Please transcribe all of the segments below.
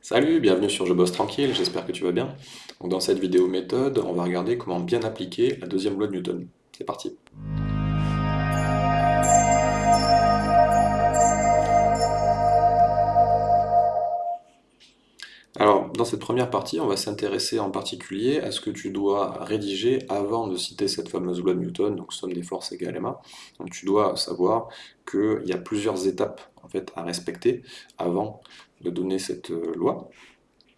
Salut, bienvenue sur Je bosse tranquille, j'espère que tu vas bien. Dans cette vidéo méthode, on va regarder comment bien appliquer la deuxième loi de Newton. C'est parti dans cette première partie, on va s'intéresser en particulier à ce que tu dois rédiger avant de citer cette fameuse loi de Newton, donc somme des forces égale ma. Donc tu dois savoir qu'il y a plusieurs étapes en fait, à respecter avant de donner cette euh, loi.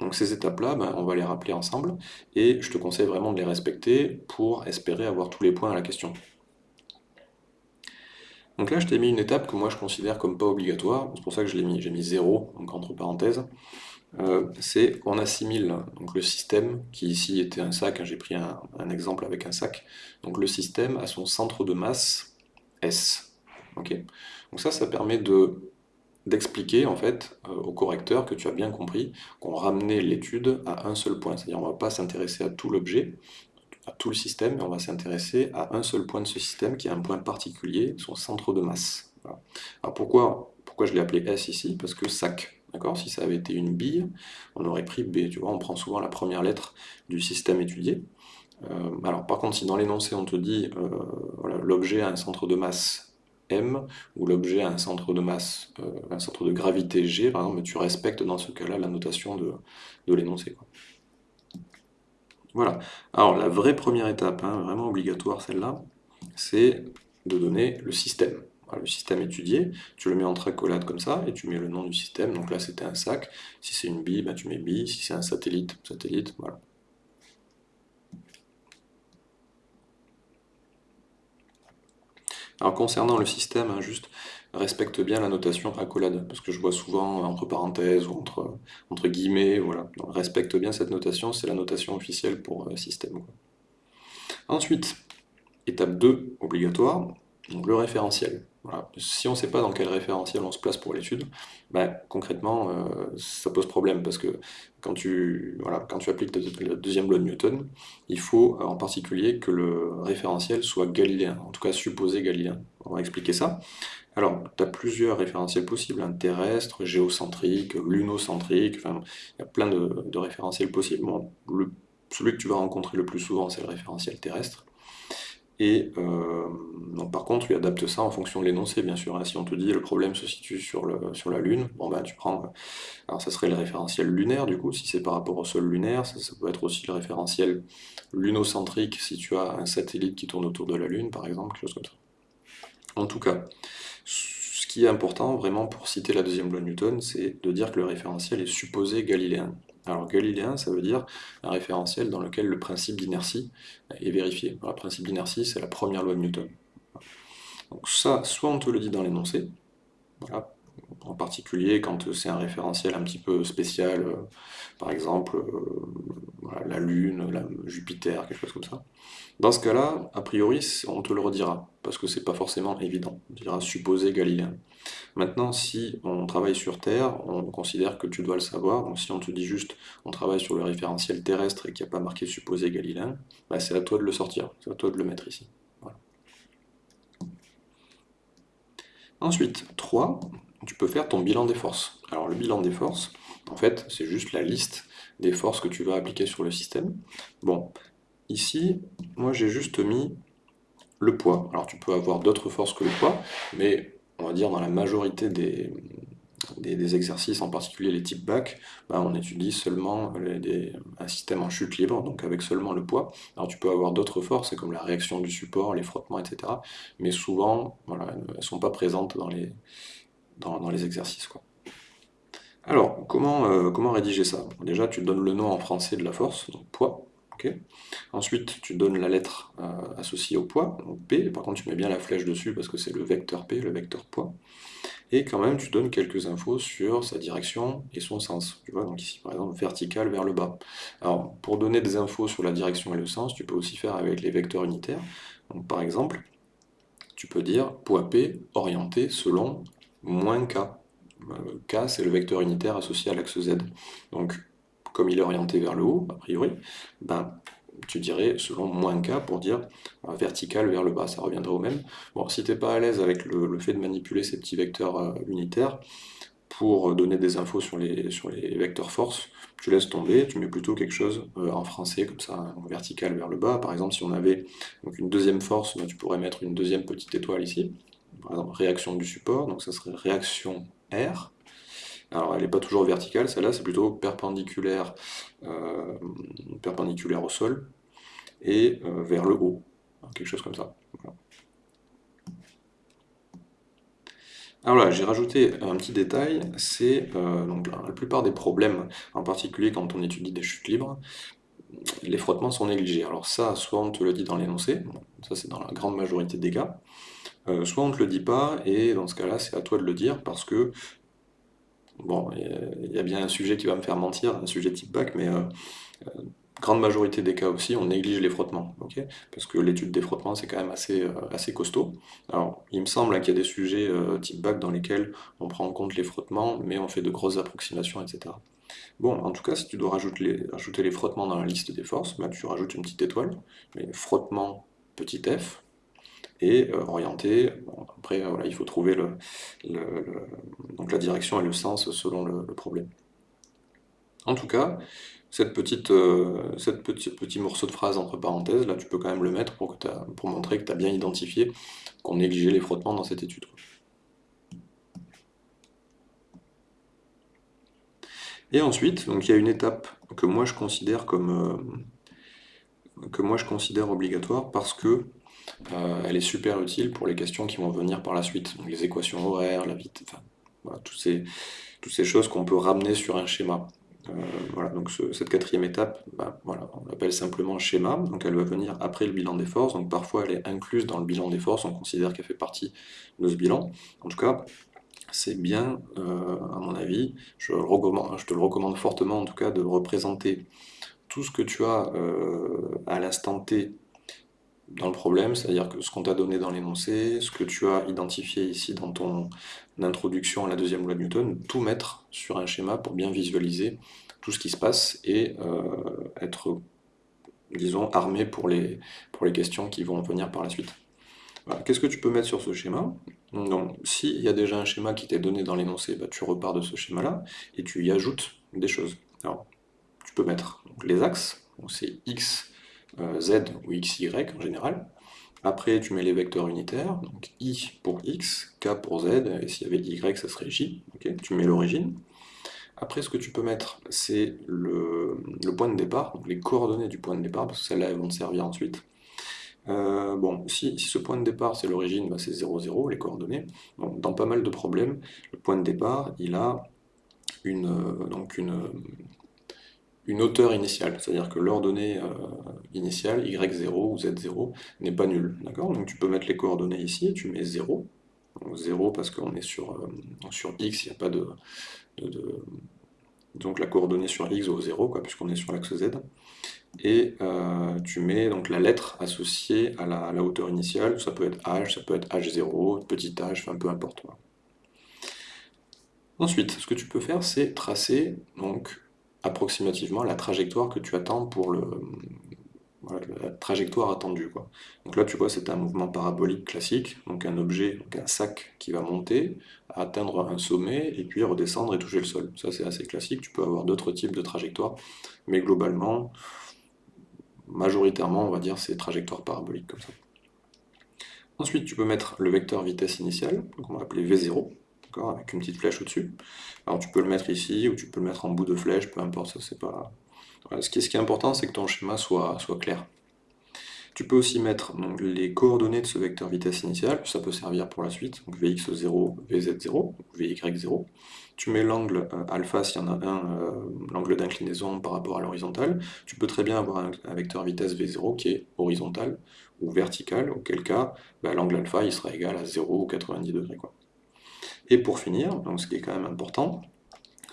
Donc ces étapes-là, ben, on va les rappeler ensemble, et je te conseille vraiment de les respecter pour espérer avoir tous les points à la question. Donc là, je t'ai mis une étape que moi je considère comme pas obligatoire, c'est pour ça que je l'ai mis, j'ai mis 0, donc entre parenthèses. Euh, c'est qu'on assimile donc, le système, qui ici était un sac, hein, j'ai pris un, exemple avec un sac, donc le système a son centre de masse S. donc ça, ça permet de d'expliquer en fait euh, au correcteur que tu as bien compris qu'on ramenait l'étude à un seul point. C'est-à-dire on ne va pas s'intéresser à tout l'objet, à tout le système, mais on va s'intéresser à un seul point de ce système qui est un point particulier, son centre de masse. Alors pourquoi, pourquoi je l'ai appelé S ici? Parce que sac. D'accord? Si ça avait été une bille, on aurait pris B. Tu vois, on prend souvent la première lettre du système étudié. Euh, alors par contre, si dans l'énoncé on te dit euh, l'objet a un centre de masse M, où l'objet a un centre de masse, euh, un centre de gravité G, par exemple, tu respectes dans ce cas-là la notation de, l'énoncé. Voilà. Alors la vraie première étape, hein, vraiment obligatoire celle-là, c'est de donner le système. le système étudié, tu le mets entre accolades comme ça, et tu mets le nom du système, donc là c'était un sac, si c'est une bille, ben, tu mets bille, si c'est un satellite, satellite, voilà. Alors concernant le système, hein, juste respecte bien la notation accolade, parce que je vois souvent entre parenthèses ou entre, guillemets, voilà. respecte bien cette notation, c'est la notation officielle pour euh, système. Ensuite, étape 2, obligatoire, donc le référentiel. Si on ne sait pas dans quel référentiel on se place pour l'étude, ben, concrètement, euh, ça pose problème, parce que quand tu, appliques la deuxième loi de Newton, il faut en particulier que le référentiel soit galiléen, en tout cas supposé galiléen. On va expliquer ça. Alors, tu as plusieurs référentiels possibles, hein, terrestre, géocentrique, lunocentrique, il y a plein de, référentiels possibles. celui que tu vas rencontrer le plus souvent, c'est le référentiel terrestre. Et euh, par contre, tu adaptes ça en fonction de l'énoncé, bien sûr. Hein. Si on te dit le problème se situe sur, le, sur la Lune, bon bah tu prends... Alors ça serait le référentiel lunaire, du coup, si c'est par rapport au sol lunaire. Ça, peut être aussi le référentiel lunocentrique, si tu as un satellite qui tourne autour de la Lune, par exemple, quelque chose comme ça. En tout cas, ce qui est important, vraiment, pour citer la deuxième loi de Newton, c'est de dire que le référentiel est supposé galiléen. Alors galiléen, ça veut dire un référentiel dans lequel le principe d'inertie est vérifié. le principe d'inertie, c'est la première loi de Newton. Donc ça, soit on te le dit dans l'énoncé, en particulier quand c'est un référentiel un petit peu spécial, euh, par exemple euh, la Lune, Jupiter, quelque chose comme ça. Dans ce cas-là, a priori, on te le redira, parce que c'est pas forcément évident. On dira supposé galiléen. Maintenant, si on travaille sur Terre, on considère que tu dois le savoir. Donc si on te dit juste on travaille sur le référentiel terrestre et qu'il n'y a pas marqué supposé galiléen, bah, c'est à toi de le sortir, c'est à toi de le mettre ici. Ensuite, 3, tu peux faire ton bilan des forces. Alors le bilan des forces, en fait, c'est juste la liste des forces que tu vas appliquer sur le système. Bon, ici, moi j'ai juste mis le poids. Alors tu peux avoir d'autres forces que le poids, mais on va dire dans la majorité des, des, exercices, en particulier les types bac, bah, on étudie seulement un système en chute libre, donc avec seulement le poids. Alors tu peux avoir d'autres forces, comme la réaction du support, les frottements, etc. Mais souvent, voilà, elles ne sont pas présentes dans les, dans, les exercices. Alors, comment, euh, comment rédiger ça? Déjà, tu donnes le nom en français de la force, donc poids. Ensuite, tu donnes la lettre euh, associée au poids, donc P, par contre tu mets bien la flèche dessus parce que c'est le vecteur P, le vecteur poids. Et quand même, tu donnes quelques infos sur sa direction et son sens. Tu vois, donc ici par exemple, vertical vers le bas. Alors, pour donner des infos sur la direction et le sens, tu peux aussi faire avec les vecteurs unitaires. Par exemple, tu peux dire poids P orienté selon moins K. Euh, K, c'est le vecteur unitaire associé à l'axe Z. Donc, comme il est orienté vers le haut, a priori, ben, tu dirais selon moins K pour dire euh, vertical vers le bas, ça reviendrait au même. Bon, si tu n'es pas à l'aise avec le, fait de manipuler ces petits vecteurs euh, unitaires, pour donner des infos sur les, vecteurs force, tu laisses tomber, tu mets plutôt quelque chose en français, comme ça, vertical vers le bas. Par exemple, si on avait une deuxième force, ben, tu pourrais mettre une deuxième petite étoile ici. Par exemple, réaction du support, donc ça serait réaction R. Alors, elle n'est pas toujours verticale, celle-là, c'est plutôt perpendiculaire, euh, perpendiculaire au sol et euh, vers le haut, quelque chose comme ça. Alors là, j'ai rajouté un petit détail, c'est euh, la plupart des problèmes, en particulier quand on étudie des chutes libres, les frottements sont négligés. Alors ça, soit on te le dit dans l'énoncé, ça c'est dans la grande majorité des cas, euh, soit on te le dit pas, et dans ce cas-là, c'est à toi de le dire, parce que, bon, il y a bien un sujet qui va me faire mentir, un sujet type bac, mais euh, grande majorité des cas aussi, on néglige les frottements, parce que l'étude des frottements, c'est quand même assez, euh, assez costaud. Alors, il me semble qu'il y a des sujets euh, type bac dans lesquels on prend en compte les frottements, mais on fait de grosses approximations, etc. Bon, en tout cas, si tu dois rajouter les, les frottements dans la liste des forces, bah, tu rajoutes une petite étoile, mais frottement petit f, et euh, orienté, après, voilà, il faut trouver le, donc la direction et le sens selon le problème. En tout cas, cette petite, euh, cette petit morceau de phrase entre parenthèses, là tu peux quand même le mettre pour, que pour montrer que tu as bien identifié qu'on négligeait les frottements dans cette étude. Et ensuite, donc il y a une étape que moi je considère comme euh, que moi je considère obligatoire parce que euh, elle est super utile pour les questions qui vont venir par la suite, donc les équations horaires, la vitesse, enfin, ces, toutes ces choses qu'on peut ramener sur un schéma. Euh, voilà, donc cette quatrième étape, bah, voilà, on l'appelle simplement schéma, donc elle va venir après le bilan des forces, donc parfois elle est incluse dans le bilan des forces, on considère qu'elle fait partie de ce bilan. En tout cas, c'est bien, euh, à mon avis, je, te le recommande fortement en tout cas, de représenter tout ce que tu as euh, à l'instant T dans le problème, c'est-à-dire que ce qu'on t'a donné dans l'énoncé, ce que tu as identifié ici dans ton introduction à la deuxième loi de Newton, tout mettre sur un schéma pour bien visualiser tout ce qui se passe et euh, être, disons, armé pour les, questions qui vont venir par la suite. Qu'est-ce que tu peux mettre sur ce schéma? Donc, s'il y a déjà un schéma qui t'est donné dans l'énoncé, bah, tu repars de ce schéma-là et tu y ajoutes des choses. Alors, tu peux mettre les axes, c'est x, euh, z ou xy en général. Après, tu mets les vecteurs unitaires, donc i pour x, k pour z, et s'il y avait y, ça serait j. tu mets l'origine. Après, ce que tu peux mettre, c'est le, point de départ, donc les coordonnées du point de départ, parce que celles-là, elles vont te servir ensuite. Euh, bon, si, ce point de départ, c'est l'origine, bah, c'est 0, 0, les coordonnées. dans pas mal de problèmes, le point de départ, il a une, euh, donc une, une hauteur initiale, c'est-à-dire que l'ordonnée euh, initiale, y0 ou z0, n'est pas nulle. D'accord? Donc tu peux mettre les coordonnées ici, tu mets 0. Donc 0 parce qu'on est sur, euh, x, il n'y a pas de, Donc la coordonnée sur x vaut 0, puisqu'on est sur l'axe z. Et euh, tu mets donc la lettre associée à la, hauteur initiale, ça peut être h, ça peut être h0, petit h, enfin peu importe. Ensuite, ce que tu peux faire, c'est tracer donc approximativement la trajectoire que tu attends pour le, la trajectoire attendue. Quoi. Donc là, tu vois, c'est un mouvement parabolique classique, donc un objet, donc un sac qui va monter, atteindre un sommet, et puis redescendre et toucher le sol. Ça, c'est assez classique. Tu peux avoir d'autres types de trajectoires, mais globalement, majoritairement, on va dire, c'est trajectoire parabolique comme ça. Ensuite, tu peux mettre le vecteur vitesse initiale, qu'on va appeler V0, avec une petite flèche au-dessus. Alors tu peux le mettre ici, ou tu peux le mettre en bout de flèche, peu importe, ça c'est pas... Ce, qui est, ce qui est important, c'est que ton schéma soit, clair. Tu peux aussi mettre les coordonnées de ce vecteur vitesse initiale, ça peut servir pour la suite, donc Vx0, Vz0, Vy0. Tu mets l'angle euh, alpha s'il y en a un, euh, l'angle d'inclinaison par rapport à l'horizontale. Tu peux très bien avoir un, vecteur vitesse V0 qui est horizontal ou vertical, auquel cas bah, l'angle alpha il sera égal à 0 ou 90 degrés. Et pour finir, donc ce qui est quand même important,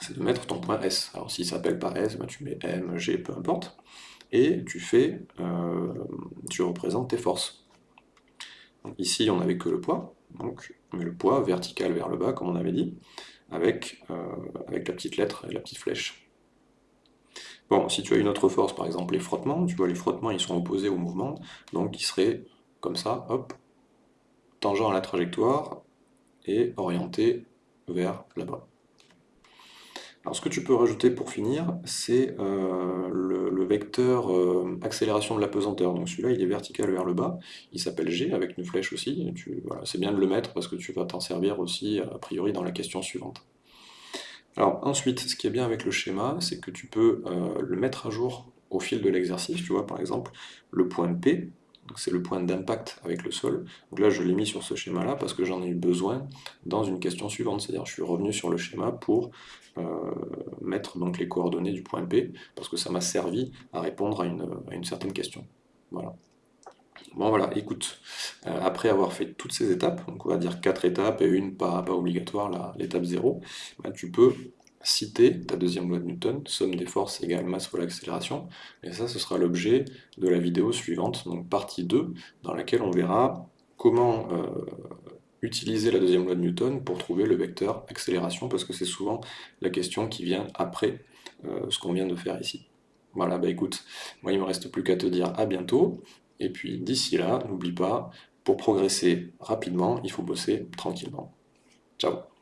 c'est de mettre ton point S. Alors s'il s'appelle pas S, ben tu mets M, G, peu importe, et tu fais, euh, tu représentes tes forces. ici, on n'avait que le poids, donc on met le poids vertical vers le bas, comme on avait dit, avec, euh, avec la petite lettre et la petite flèche. Bon, si tu as une autre force, par exemple les frottements, tu vois les frottements ils sont opposés au mouvement, donc ils seraient comme ça, hop, tangent à la trajectoire, et orienté vers là-bas. Alors ce que tu peux rajouter pour finir, c'est euh, le, vecteur euh, accélération de la pesanteur. Donc celui-là, il est vertical vers le bas. Il s'appelle G avec une flèche aussi. c'est bien de le mettre parce que tu vas t'en servir aussi a priori dans la question suivante. Alors ensuite, ce qui est bien avec le schéma, c'est que tu peux euh, le mettre à jour au fil de l'exercice. Tu vois, par exemple, le point P, c'est le point d'impact avec le sol. Donc là, je l'ai mis sur ce schéma-là parce que j'en ai eu besoin dans une question suivante. C'est-à-dire, je suis revenu sur le schéma pour euh, mettre donc les coordonnées du point P parce que ça m'a servi à répondre à une, certaine question. Voilà. Bon voilà, écoute, euh, après avoir fait toutes ces étapes, on va dire quatre étapes et une pas, pas obligatoire, l'étape 0, bah, tu peux citer ta deuxième loi de Newton, somme des forces égale masse fois l'accélération, et ça ce sera l'objet de la vidéo suivante, donc partie 2, dans laquelle on verra comment euh, utiliser la deuxième loi de Newton pour trouver le vecteur accélération, parce que c'est souvent la question qui vient après euh, ce qu'on vient de faire ici. Voilà, bah écoute, moi il me reste plus qu'à te dire à bientôt, et puis d'ici là, n'oublie pas, pour progresser rapidement, il faut bosser tranquillement. Ciao